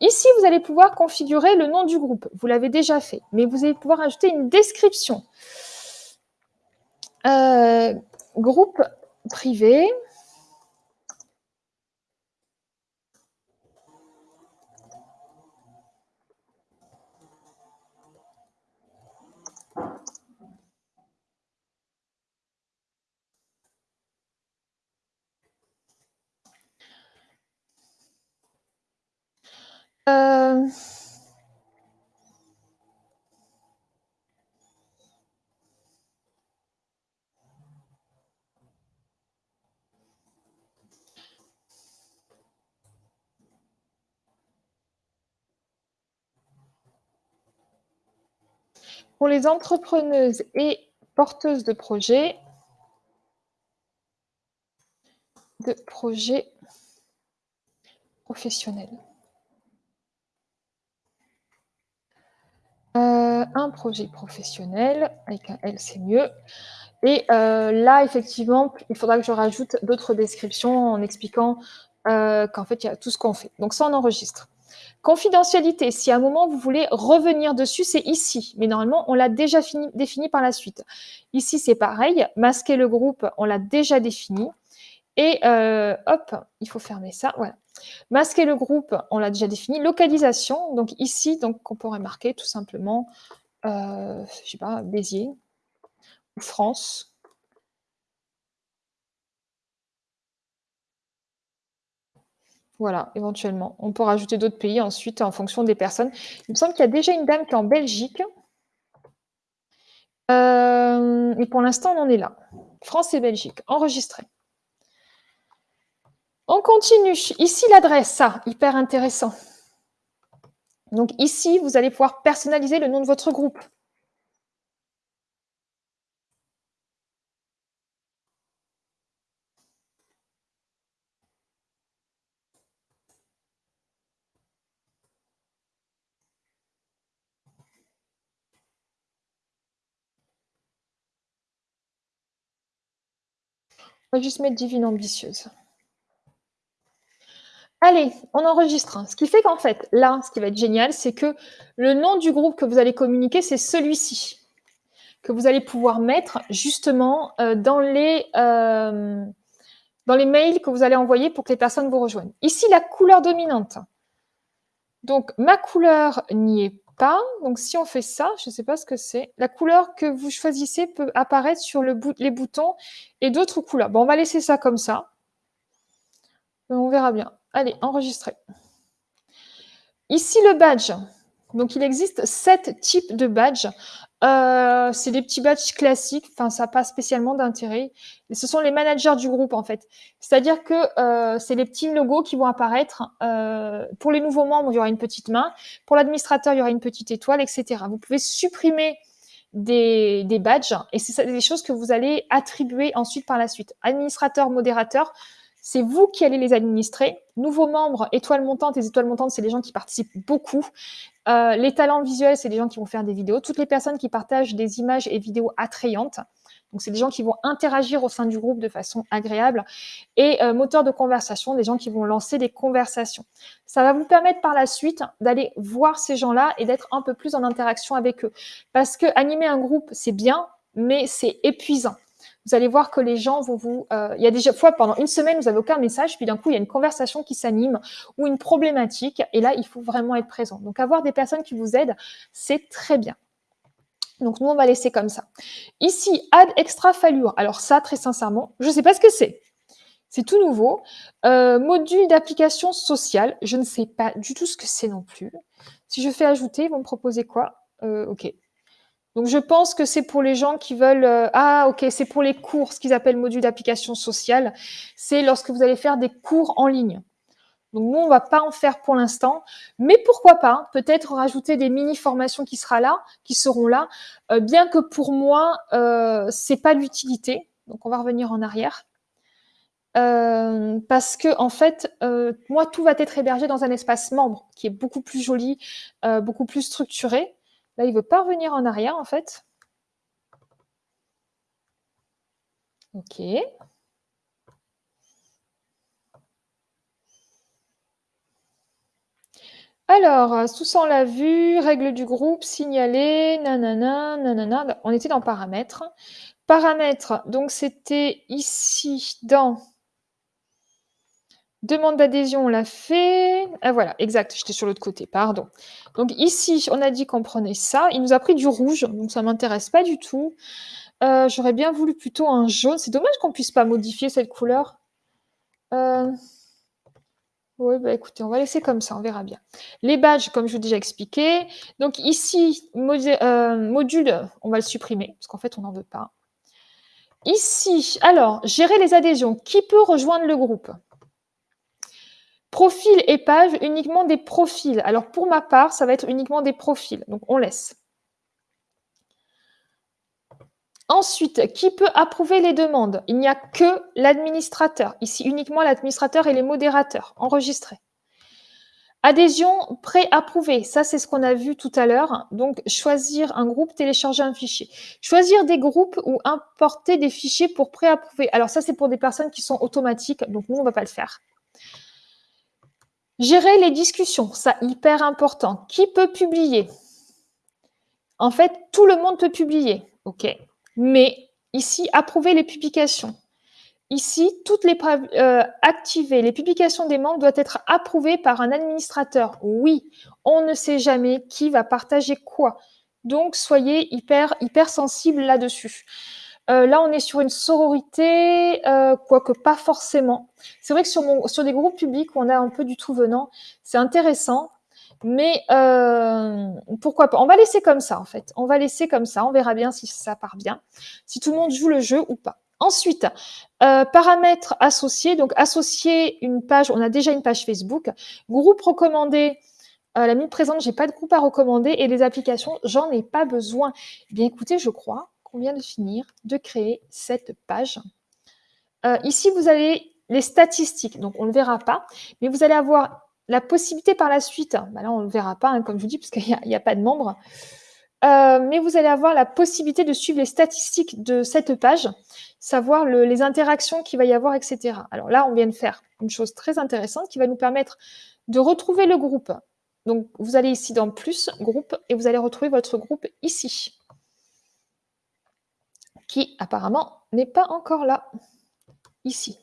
Ici, vous allez pouvoir configurer le nom du groupe. Vous l'avez déjà fait, mais vous allez pouvoir ajouter une description. Groupe privé. Heu Pour les entrepreneuses et porteuses de projets de projets professionnels. Heu, un projet professionnel, avec un L, c'est mieux et heu, là, effectivement, il faudra que je rajoute d'autres descriptions en expliquant, heu, qu'en fait, il y a tout ce qu'on fait. Donc ça, on enregistre. Confidentialité, si à un moment vous voulez revenir dessus, c'est ici, mais normalement, on l'a déjà fini défini par la suite. Ici, c'est pareil, masquer le groupe, on l'a déjà défini et heu, hop, il faut fermer ça, voilà. Masquer le groupe, on l'a déjà défini. Localisation, donc ici, donc, on pourrait marquer tout simplement, euh, je sais pas, Béziers ou France. Voilà, éventuellement. On peut rajouter d'autres pays ensuite en fonction des personnes. Il me semble qu'il y a déjà une dame qui est en Belgique. Euh, et pour l'instant, on en est là. France et Belgique, enregistré. On continue. Ici, l'adresse, ça, hyper intéressant. Donc ici, vous allez pouvoir personnaliser le nom de votre groupe. On va juste mettre divine ambitieuse. Allez, on enregistre. Ce qui fait qu'en fait, là, ce qui va être génial, c'est que le nom du groupe que vous allez communiquer, c'est celui-ci, que vous allez pouvoir mettre justement euh, dans, les, euh, dans les mails que vous allez envoyer pour que les personnes vous rejoignent. Ici, la couleur dominante. Donc, ma couleur n'y est Donc, si on fait ça, je ne sais pas ce que c'est. La couleur que vous choisissez peut apparaître sur les boutons et d'autres couleurs. Bon, on va laisser ça comme ça. On verra bien. Allez, enregistrer. Ici, le badge. Donc, il existe sept types de badges. Euh, c'est des petits badges classiques, enfin, ça n'a pas spécialement d'intérêt. Ce sont les managers du groupe, en fait. C'est-à-dire que euh, c'est les petits logos qui vont apparaître. Euh, pour les nouveaux membres, il y aura une petite main. Pour l'administrateur, il y aura une petite étoile, etc. Vous pouvez supprimer des, des badges et c'est des choses que vous allez attribuer ensuite par la suite. Administrateur, modérateur, c'est vous qui allez les administrer. Nouveaux membres, étoiles montantes. Les étoiles montantes, c'est les gens qui participent beaucoup. Euh, les talents visuels, c'est les gens qui vont faire des vidéos. Toutes les personnes qui partagent des images et vidéos attrayantes. Donc, c'est des gens qui vont interagir au sein du groupe de façon agréable. Et euh, moteur de conversation, des gens qui vont lancer des conversations. Ça va vous permettre par la suite d'aller voir ces gens-là et d'être un peu plus en interaction avec eux. Parce que animer un groupe, c'est bien, mais c'est épuisant vous allez voir que les gens vont vous... Euh, il y a des fois, pendant une semaine, vous n'avez aucun message, puis d'un coup, il y a une conversation qui s'anime ou une problématique, et là, il faut vraiment être présent. Donc, avoir des personnes qui vous aident, c'est très bien. Donc, nous, on va laisser comme ça. Ici, add extra falure. Alors ça, très sincèrement, je ne sais pas ce que c'est. C'est tout nouveau. Euh, module d'application sociale. Je ne sais pas du tout ce que c'est non plus. Si je fais ajouter, ils vont me proposer quoi? Euh, Ok. Donc, je pense que c'est pour les gens qui veulent... Euh, ah, ok, c'est pour les cours, ce qu'ils appellent module d'application sociale. C'est lorsque vous allez faire des cours en ligne. Donc, nous, on va pas en faire pour l'instant. Mais pourquoi pas Peut-être rajouter des mini-formations qui, sera là, qui seront là. Euh, bien que pour moi, euh, c'est pas l'utilité. Donc, on va revenir en arrière. Euh, parce que en fait, moi, tout va être hébergé dans un espace membre qui est beaucoup plus joli, beaucoup plus structuré. Là, il ne veut pas revenir en arrière, en fait. OK. Alors, tout ça, on l'a vu. Règle du groupe, signaler, nanana, nanana. On était dans paramètres. Paramètres, donc c'était ici dans Demande d'adhésion, on l'a fait. Ah, voilà, exact, j'étais sur l'autre côté, pardon. Donc ici, on a dit qu'on prenait ça. Il nous a pris du rouge, donc ça ne m'intéresse pas du tout. Euh, j'aurais bien voulu plutôt un jaune. C'est dommage qu'on ne puisse pas modifier cette couleur. Euh, oui, bah écoutez, on va laisser comme ça, on verra bien. Les badges, comme je vous ai déjà expliqué. Donc ici, euh, module, on va le supprimer, parce qu'en fait, on n'en veut pas. Ici, alors, gérer les adhésions. Qui peut rejoindre le groupe? Profil et page, uniquement des profils. Alors pour ma part, ça va être uniquement des profils. Donc on laisse. Ensuite, qui peut approuver les demandes? Il n'y a que l'administrateur. Ici, uniquement l'administrateur et les modérateurs. Enregistrés. Adhésion pré-approuvée. Ça, c'est ce qu'on a vu tout à l'heure. Donc, choisir un groupe, télécharger un fichier. Choisir des groupes ou importer des fichiers pour pré-approuver. Alors, ça, c'est pour des personnes qui sont automatiques. Donc, nous, on ne va pas le faire. Gérer les discussions, ça hyper important. Qui peut publier? En fait, tout le monde peut publier, ok? Mais ici, approuver les publications. Ici, toutes les euh, activées, les publications des membres doivent être approuvées par un administrateur. Oui, on ne sait jamais qui va partager quoi. Donc, soyez hyper, hyper sensibles là-dessus. Euh, là, on est sur une sororité, euh, quoique pas forcément. C'est vrai que sur, mon, des groupes publics on a un peu du tout venant, c'est intéressant. Mais euh, pourquoi pas On va laisser comme ça, en fait. On va laisser comme ça. On verra bien si ça part bien. Si tout le monde joue le jeu ou pas. Ensuite, paramètres associés. Donc, associer une page. On a déjà une page Facebook. Groupe recommandé. Euh, la minute présente, j'ai pas de groupe à recommander. Et les applications, j'en ai pas besoin. Eh bien, écoutez, je crois qu'on vient de finir de créer cette page. Euh, ici, vous avez les statistiques. Donc, on ne le verra pas. Mais vous allez avoir la possibilité par la suite, bah là on ne le verra pas, hein, comme je vous dis, parce qu'il n'y a, pas de membres, euh, mais vous allez avoir la possibilité de suivre les statistiques de cette page, savoir les interactions qu'il va y avoir, etc. Alors là, on vient de faire une chose très intéressante qui va nous permettre de retrouver le groupe. Donc, vous allez ici dans « Plus »,« Groupe » et vous allez retrouver votre groupe ici, qui apparemment n'est pas encore là, ici.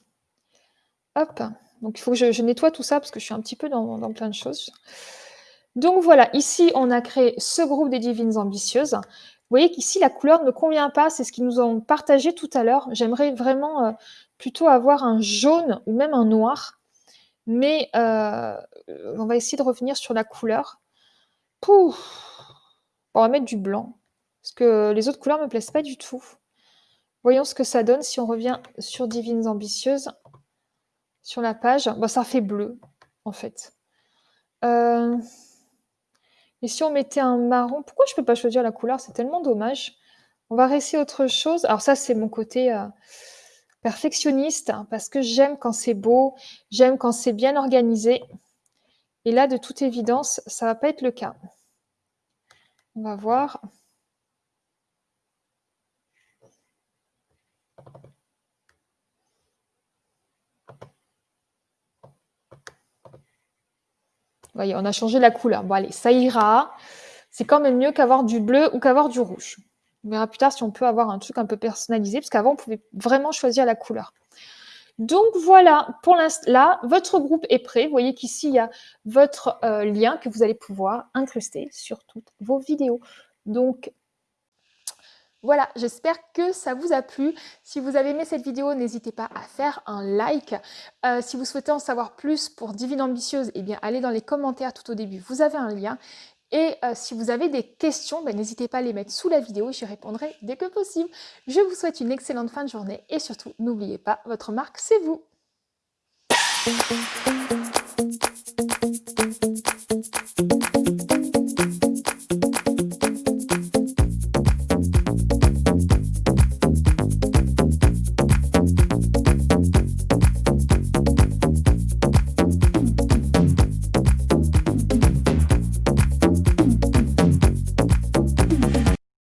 Hop donc, il faut que je, nettoie tout ça parce que je suis un petit peu dans, plein de choses. Donc voilà, ici, on a créé ce groupe des divines ambitieuses. Vous voyez qu'ici, la couleur ne convient pas, c'est ce qu'ils nous ont partagé tout à l'heure. J'aimerais vraiment euh, plutôt avoir un jaune ou même un noir. Mais euh, on va essayer de revenir sur la couleur. Pouf On va mettre du blanc, parce que les autres couleurs ne me plaisent pas du tout. Voyons ce que ça donne si on revient sur Divines Ambitieuses sur la page, bah, ça fait bleu, en fait. Euh, et si on mettait un marron, pourquoi je ne peux pas choisir la couleur? C'est tellement dommage. On va rester autre chose. Alors ça, c'est mon côté euh, perfectionniste, hein, parce que j'aime quand c'est beau, j'aime quand c'est bien organisé. Et là, de toute évidence, ça ne va pas être le cas. On va voir. Voyez, on a changé la couleur. Bon, allez, ça ira. C'est quand même mieux qu'avoir du bleu ou qu'avoir du rouge. On verra plus tard si on peut avoir un truc un peu personnalisé, parce qu'avant, on pouvait vraiment choisir la couleur. Donc voilà, pour l'instant, là, votre groupe est prêt. Vous voyez qu'ici, il y a votre euh, lien que vous allez pouvoir incruster sur toutes vos vidéos. Donc, voilà, j'espère que ça vous a plu. Si vous avez aimé cette vidéo, n'hésitez pas à faire un like. Euh, si vous souhaitez en savoir plus pour Divine Ambitieuse, eh bien, allez dans les commentaires tout au début, vous avez un lien. Et euh, si vous avez des questions, ben, n'hésitez pas à les mettre sous la vidéo, j'y répondrai dès que possible. Je vous souhaite une excellente fin de journée et surtout, n'oubliez pas, votre marque, c'est vous.